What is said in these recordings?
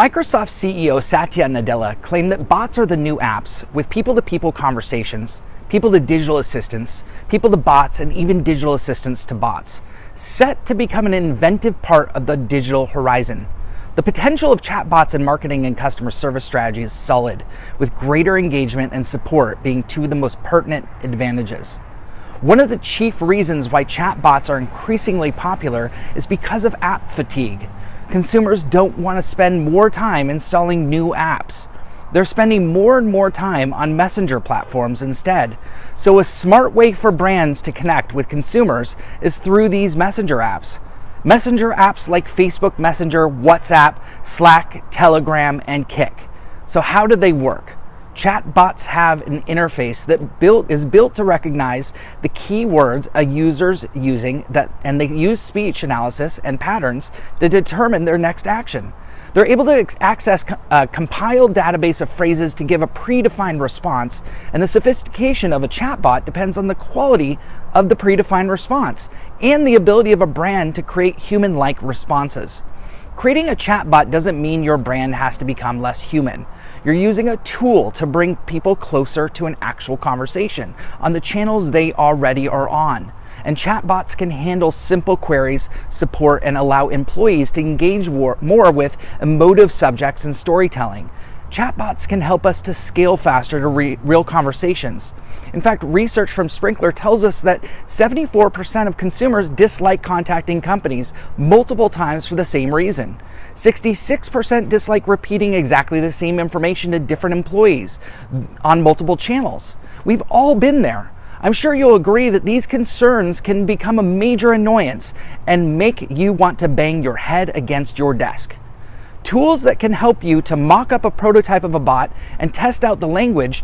Microsoft CEO Satya Nadella claimed that bots are the new apps with people-to-people conversations, people-to-digital assistants, people-to-bots, and even digital assistants to bots, set to become an inventive part of the digital horizon. The potential of chatbots in marketing and customer service strategy is solid, with greater engagement and support being two of the most pertinent advantages. One of the chief reasons why chatbots are increasingly popular is because of app fatigue consumers don't want to spend more time installing new apps. They're spending more and more time on messenger platforms instead. So a smart way for brands to connect with consumers is through these messenger apps. Messenger apps like Facebook Messenger, WhatsApp, Slack, Telegram, and Kik. So how do they work? Chatbots have an interface that built, is built to recognize the keywords a user's using that, and they use speech analysis and patterns to determine their next action. They're able to access a uh, compiled database of phrases to give a predefined response, and the sophistication of a chatbot depends on the quality of the predefined response and the ability of a brand to create human-like responses. Creating a chatbot doesn't mean your brand has to become less human. You're using a tool to bring people closer to an actual conversation on the channels they already are on. And chatbots can handle simple queries, support, and allow employees to engage more, with emotive subjects and storytelling. Chatbots can help us to scale faster to re real conversations. In fact, research from Sprinklr tells us that 74% of consumers dislike contacting companies multiple times for the same reason. 66% dislike repeating exactly the same information to different employees on multiple channels. We've all been there. I'm sure you'll agree that these concerns can become a major annoyance and make you want to bang your head against your desk. Tools that can help you to mock up a prototype of a bot and test out the language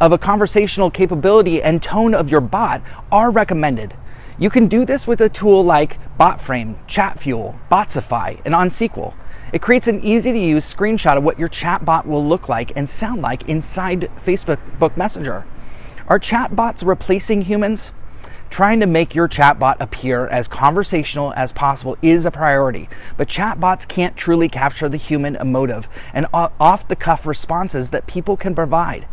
of a conversational capability and tone of your bot are recommended. You can do this with a tool like BotFrame, ChatFuel, Botsify, and OnSQL. It creates an easy to use screenshot of what your chatbot will look like and sound like inside Facebook Messenger. Are chatbots replacing humans? Trying to make your chatbot appear as conversational as possible is a priority, but chatbots can't truly capture the human emotive and off-the-cuff responses that people can provide.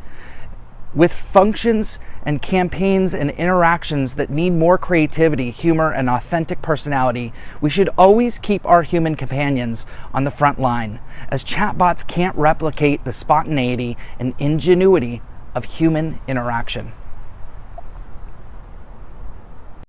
With functions and campaigns and interactions that need more creativity, humor, and authentic personality, we should always keep our human companions on the front line, as chatbots can't replicate the spontaneity and ingenuity of human interaction.